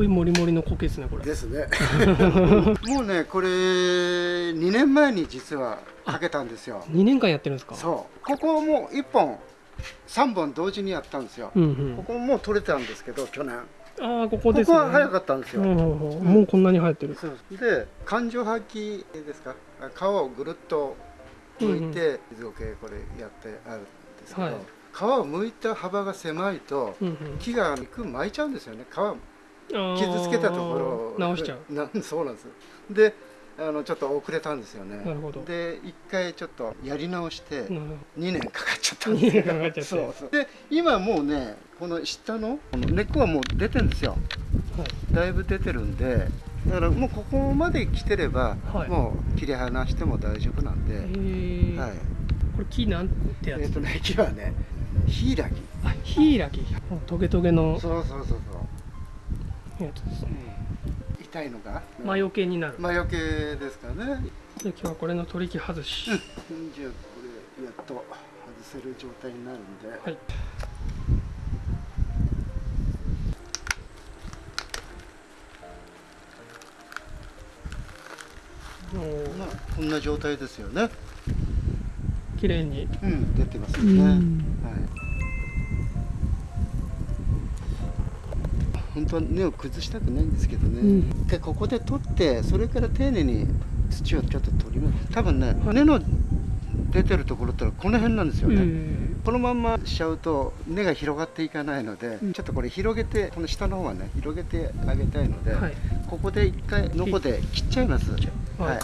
ごいモリモリの苔ですねこれ。ですね。もうねこれ2年前に実はかけたんですよ。2年間やってるんですか？そう。ここも1本3本同時にやったんですよ、うんうん。ここもう取れたんですけど去年。ああここですね。ここは早かったんですよ、うんうんうん。もうこんなに生えてる。で環状破器ですか？皮をぐるっと剥いて水苔これやってあるんですけど、はい皮を剥いた幅が狭いと木が肉巻いちゃうん。ですよね皮傷つけたところ。を直しちゃう。なそうなんです。であのちょっと遅れたんですよね。なるほど。で一回ちょっとやり直してなるほ2年かかっちゃったんですかかっちゃって。そうそう。で今もうねこの下の根っこはもう出てるんですよ。どはい。だいぶ出てるんでだからもうここまで来てれば、はい。もう切り離しても大丈夫なんで、えー。はい。これ木なんてやつ？えっ、とね木はねヒイラギ。あヒイラギ。トゲトゲの。そうそうそうそう、痛いのが魔除けになる。魔除けですかね。で今日はこれの取り木外し。じゃあこれやっと外せる状態になるんで、はい。まあこんな状態ですよね。綺麗に。うん出てますようね、ん。はい本当は根を崩したくないんですけどね、うん。でここで取ってそれから丁寧に土をちょっと取ります。多分ね根の出てるところってのはこの辺なんですよね、うん。このまんましちゃうと根が広がっていかないので、うん。ちょっとこれ広げてこの下の方はね広げてあげたいので、はい。ここで一回ノコで切っちゃいます。はい、はい。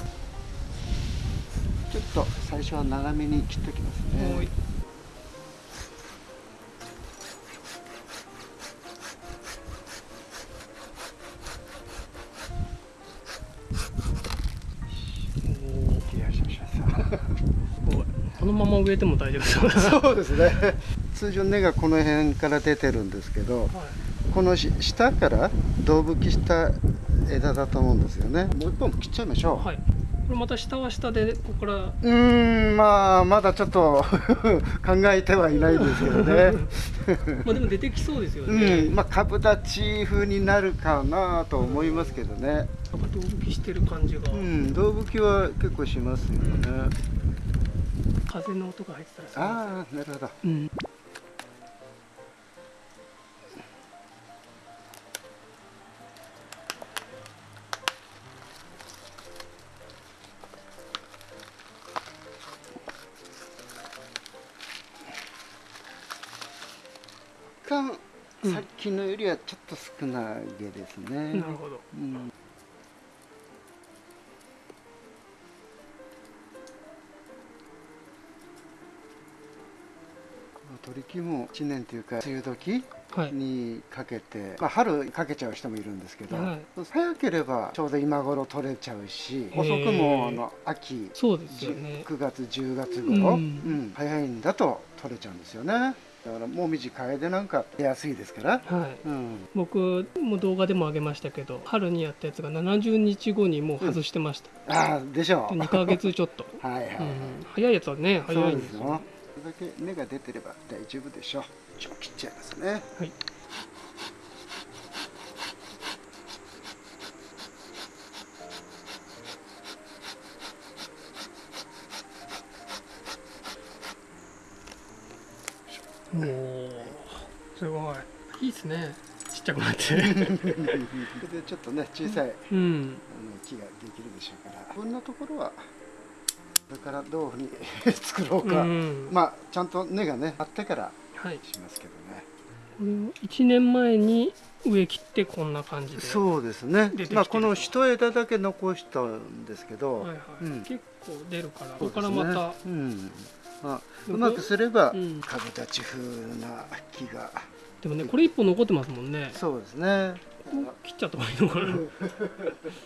ちょっと最初は長めに切っておきますねまま植えても大丈夫ですよねそうですね。通常根がこの辺から出てるんですけどはい。このし下から胴吹きした枝だと思うんですよね。もう一本切っちゃいましょう、はい。これまた下は下でここから。うーんまあまだちょっと 考えてはいないですけどね。まあでも出てきそうですようね、ん。まあ株立ち風になるかなと思いますけどね。なんか胴吹きしてる感じが、うん胴吹きは結構しますよね風の音が入ってたらああなるほど。うん。さっきのよりはちょっと少なげですね、なるほど。うん取り木も1年というか梅雨時はい。にかけて、まあ、春かけちゃう人もいるんですけど、はい。早ければちょうど今頃取れちゃうし遅くもあの秋そうですよね。9月10月頃、ううんん早いんだと取れちゃうんですよね。だからもみじ楓なんか出やすいですから、はい。うん、僕も動画でも上げましたけど春にやったやつが70日後にもう外してました、ああでしょう。で2ヶ月ちょっと、はいはい、うん、早いやつはね早そいうんですすよだけ根が出てれば大丈夫でしょう。ちょ切っちゃいますね。はい。おおすごい。いいですね。ちっちゃくなって。そ れでちょっとね小さいうん。あの木ができるでしょうから。こんなところはこれからどういうふうに 作ろうか、うん。まあちゃんと根がねあってからはい。しますけどね。これを1年前に植え切ってこんな感じでそうですね。まあこの一枝だけ残したんですけど、はいはい。うん。結構出るからここからまたうん。まあ、うまくすれば、うん。株立ち風な木が。でもねこれ一本残ってますもんね。そうですね。切っちゃった方がいいのかな。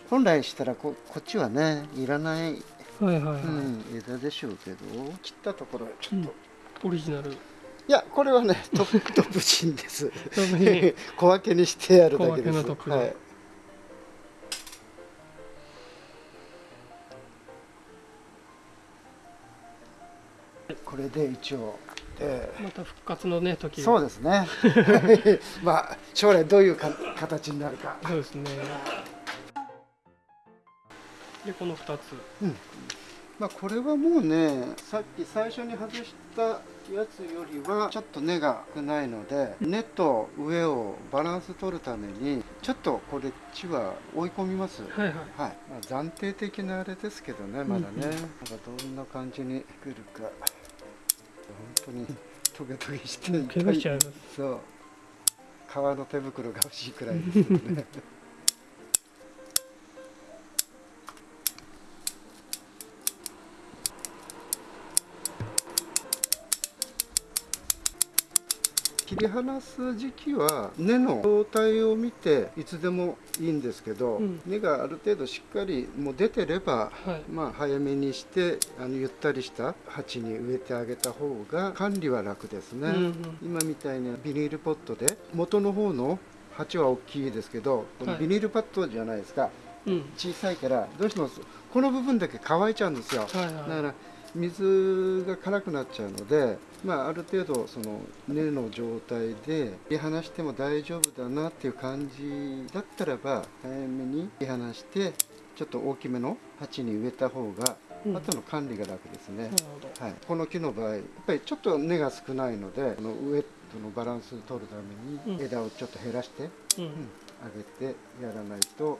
本来したらここっちはねいらない、はいはいはい、うん、枝でしょうけど切ったところちょっと、オリジナル。いやこれはねト トップチンです。小分けにしてやるだけです。はい。これで一応。でまた復活のね時そうですね。まあ将来どういうか形になるか。そうですねでこの2つ。まあこれはもうねさっき最初に外したやつよりはちょっと根が少ないので根と上をバランス取るためにちょっとこれ地は追い込みます。はいはい。はい、まあ、暫定的なあれですけどねまだね、うん。うんなんかどんな感じに来るか。本当にトゲトゲして怪我しちゃいます。そう。革の手袋が欲しいくらいですけどねり離す時期は根の状態を見ていつでもいいんですけど、うん。根がある程度しっかりもう出てればはい。まあ早めにしてあのゆったりした鉢に植えてあげた方が管理は楽ですね、うんうん。今みたいにビニールポットで元の方の鉢は大きいですけどこのはい。ビニールパッドじゃないですか、うん。小さいからどうしてもこの部分だけ乾いちゃうんですよ、はいはだから水が辛くなっちゃうので、まあ、ある程度その根の状態で切り離しても大丈夫だなっていう感じだったらば早めに切り離してちょっと大きめの鉢に植えた方がうん。後の管理が楽ですね、いなるほど。はい、この木の場合やっぱりちょっと根が少ないのでこの上とのバランスを取るためうん。に枝をちょっと減らして、うん。うん上げてやらないと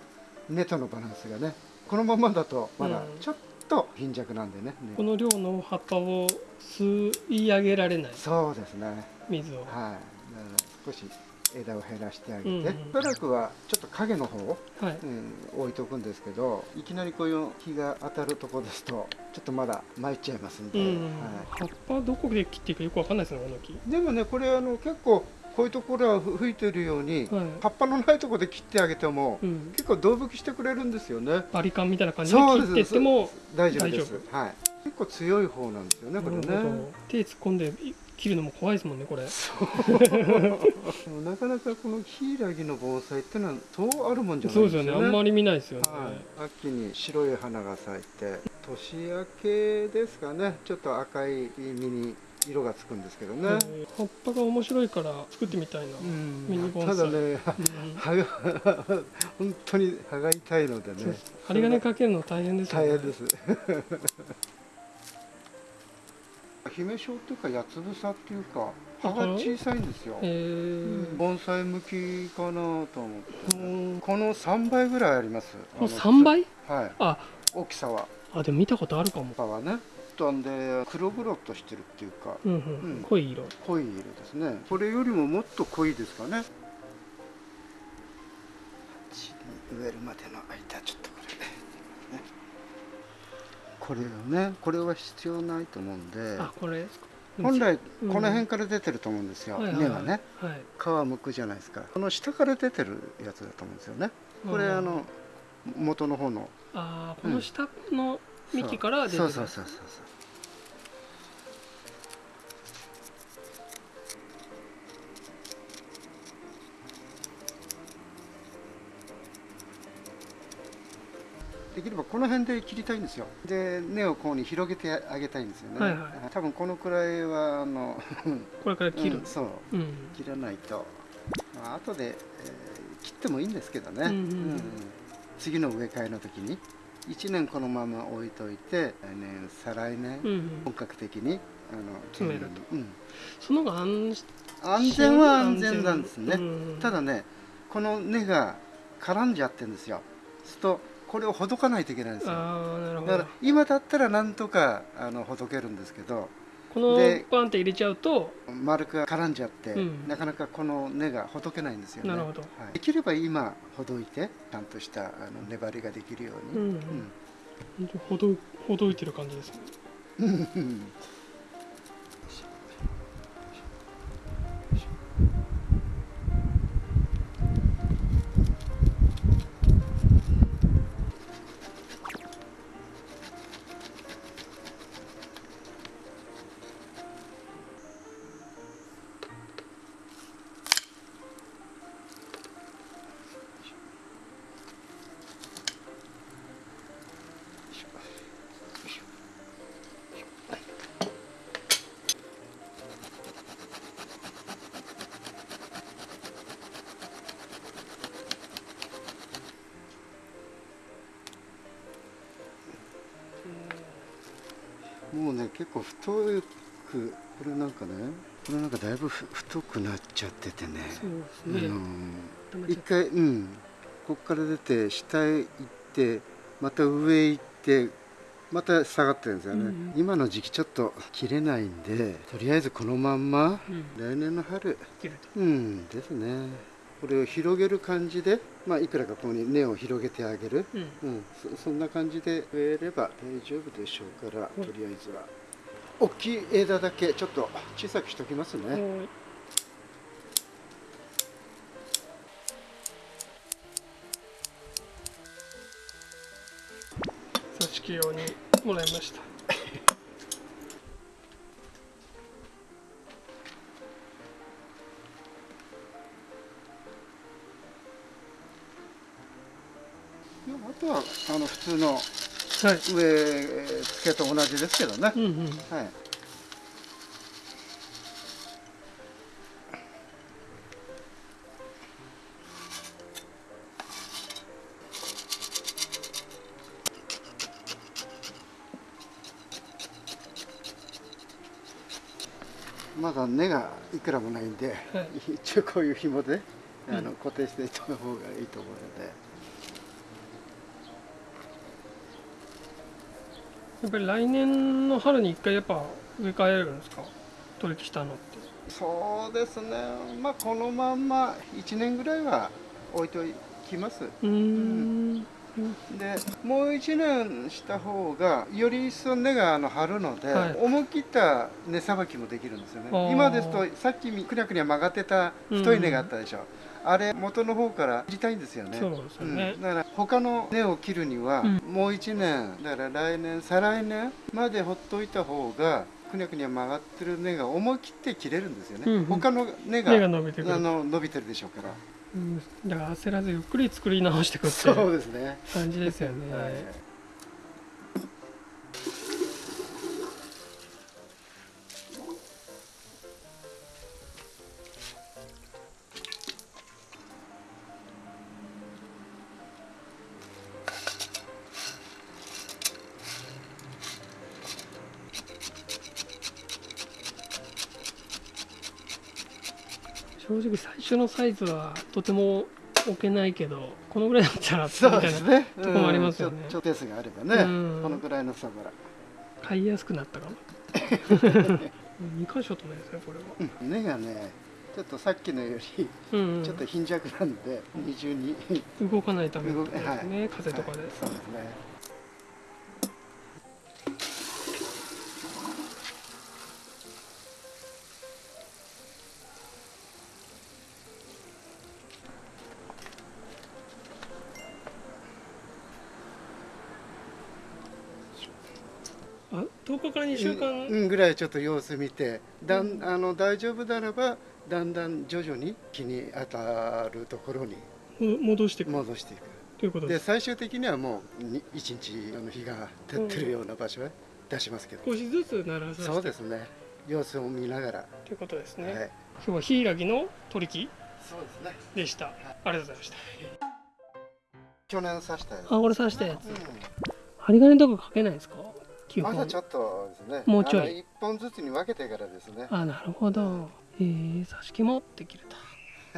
根とのバランスがねこのままだとまだうん。ちょっと貧弱なんでね、根この量の葉っぱを吸い上げられない。そうですね。水を。はい。だから少し枝を減らしてあげて、うん。うんしばらくはちょっと影の方、はい。うん、置いとくんですけどいきなりこういう日が当たるとこですとちょっとまだ参っちゃいますんで、うん。は葉っぱどこで切っていいかよくわかんないですねこの木。い、でもねこれあの結構こういうところは吹いてるように、はい。葉っぱのないところで切ってあげても、うん。結構動吹きしてくれるんですよね。バリカンみたいな感じで切ってっても大丈夫です。大はい。結構強い方なんですよねこれね。手突っ込んで切るのも怖いですもんねこれ。なかなかこのヒイラギの盆栽ってのはそうあるもんじゃないですよね。ですよね。あんまり見ないですよね、はい、秋に白い花が咲いて年明けですかね。ちょっと赤い実に色がつくんですけどね、えー葉っぱが面白いから作ってみたいな、うん。ミニ盆栽。ただねうん。葉が 本当に葉が痛いのでね。針金かけるの大変ですよね。大変です。姫章っていうか八つ房っていうか葉が小さいんですよ、えー。盆栽向きかなと思って。うん。この3倍ぐらいあります。この3倍？はい。あ。大きさは。あでも見たことあるかも。葉はねとんで黒々としてるっていうかうんうん、うん。濃い色。濃い色ですね。これよりももっと濃いですかね。鉢に植えるまでの間ちょっとこれ。ね これをね。これは必要ないと思うんで。あこれですか。本来うん。この辺から出てると思うんですよ、はいはい根がね。はい。皮むくじゃないですかこの下から出てるやつだと思うんですよね。これうんあの元の方の。あーこの下の幹から出てる、そう。そうそうそうそうできればこの辺で切りたいんですよ。で根をこうに広げてあげたいんですよね、はいはい。多分このくらいはあの これから切る。うんそう。うん、切らないと、まあ後で、えー切ってもいいんですけどね、うんうんうん。次の植え替えの時に1年このまま置いといて来年再来年、うんうん。本格的にあの詰める手入れにその方が安全は安全なんですね、うんただねこの根が絡んじゃってるんですよ。するとこれをほどかないといけないんですよ。だから今だったらなんとかあのほどけるんですけど。このでバンって入れちゃうと丸く絡んじゃって、うん。なかなかこの根がほどけないんですよね。なるほど。はい、できれば今ほどいてちゃんとしたあの粘りができるように、うん、本当ほどほどいてる感じですねもうね結構太くこれなんかねこれなんかだいぶふ太くなっちゃっててね。そうですね、一回うんこっから出て下へ行ってまた上へ行ってまた下がってるんですよね、うん。今の時期ちょっと切れないんでとりあえずこのまんまうん。来年の春。切ると。うんですねこれを広げる感じでまあいくらかここに根を広げてあげる。うん。うん、そそんな感じで植えれば大丈夫でしょうから、とりあえずは。大きい枝だけちょっと小さくしときますね、はい挿し木用にもらいましたとはあの普通のはい。植え付けと同じですけどね、うんうん。はい。まだ根がいくらもないんで、はい。一応こういう紐であのうん。固定していった方がいいと思うので、やっぱり来年の春に一回やっぱ植え替えるんですか？取りしたのって。そうですね。まあこのまんま1年ぐらいは置いときます。うーん。でもう1年した方がより一層根があの張るので、はい。思い切った根さばきもできるんですよね。今ですとさっきくにゃくにゃ曲がってた太い根があったでしょ、あれ元の方から切りたいんですよね。そうですよね。うん。だから他の根を切るには、うん。もう1年だから来年再来年までほっといた方がくにゃくにゃ曲がってる根が思い切って切れるんですよね、うんうん。他の根が根が伸びてあの伸びてるでしょうから。うん。だから焦らずゆっくり作り直していくってそうですね。感じですよね、はい正直最初のサイズはとても置けないけどこのぐらいだったらみそたいなうですね。とこもありますよね。うん。ちょっとスがあればね、うん。このぐらいの差から。買いやすくなったかも。2箇所止めですねこれは。うん。根がね、ちょっとさっきのよりちょっと貧弱なんで、二重に。動かないためってことです動ね、風とかで、はい。そうですね。10日から2週間、うんぐらいちょっと様子見て、だんあの大丈夫ならばだんだん徐々に日に当たるところにも戻していく戻していく。ということで最終的にはもうに一日あの日が照ってるような場所へ出しますけど。少しずつ鳴らさせてそうですね。様子を見ながら。ということですね、はい。今日はヒイラギの取り木そうですね。でした、ありがとうございました去年刺したやつ。あこれ刺したやつうん針金とかかけないですか？基本まだちょっとですね。もうちょい本ずつに分けてからですね。あなるほどえー、刺し木もできると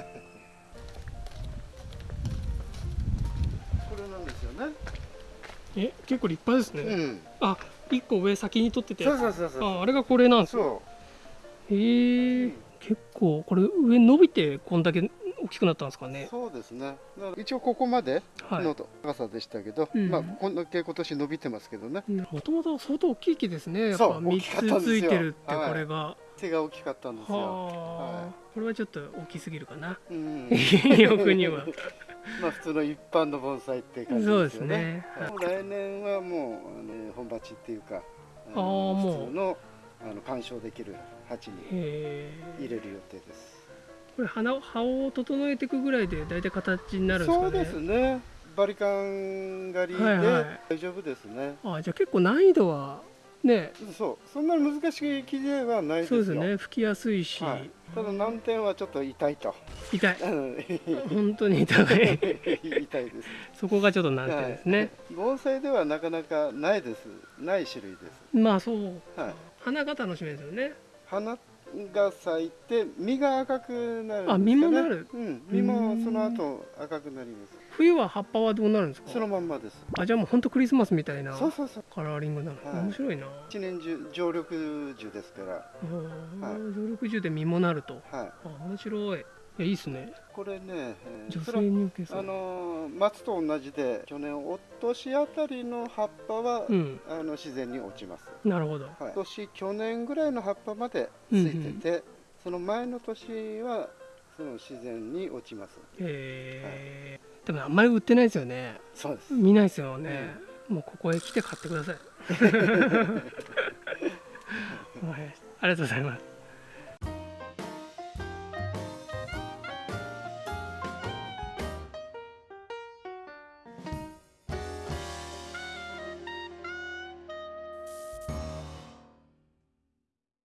これなんですよね。え結構立派ですね、うん。あ一個上先に取っててそうそうそうそう。ああれがこれなんですよそえーうん結構これ上伸びてこんだけ大きくなったんですかう。ね。そうですね。一応ここまではい。の高さでしたけど、うん。まあこんだけ今年伸びてますけどね。もともと相当大きい木ですね。やっぱそう大きかったん3ですよ。つついてるってはいこれが、は背が大きかったんですよ。あ、はこれはちょっと大きすぎるかな。うん。欲には。まあ普通の一般の盆栽って感じそうですですよね。ねはい来年はもうあの本鉢っていうか、ああーもう。普通のあの鑑賞できる鉢にへ入れる予定です。これ花葉を整えていくぐらいで大体形になるんですかね。そうですね。バリカン狩りではいはい。大丈夫ですね。あじゃあ結構難易度はね。そう。そんなに難しい木ではないですよ。そうですよね。吹きやすいし、はい、ただ難点はちょっと痛いと。痛い。うん。本当に痛い。痛いです。そこがちょっと難点ですね、はい。盆栽ではなかなかないです。ない種類です。まあそう。はい。花が楽しめるんですよね。花が咲いて実が赤くなるんですよ、ね、あ実もなる？うん。実もその後赤くなります。冬は葉っぱはどうなるんですか？そのまんまです。あじゃあもう本当クリスマスみたいなそうそうそう。カラーリングなの、はい。面白いな。一年中常緑樹ですから。はい。60で実もなると。はい。あ面白いいやいいっすね。これね、えー女性に受けそう。あのー松と同じで去年お年あたりの葉っぱは、うん。あの自然に落ちます。なるほど。はい、今年去年ぐらいの葉っぱまでついてて、その前の年はその自然に落ちます。へえでもあんまり売ってないですよね。そうです。見ないですよね、もうここへ来て買ってください。はいありがとうございます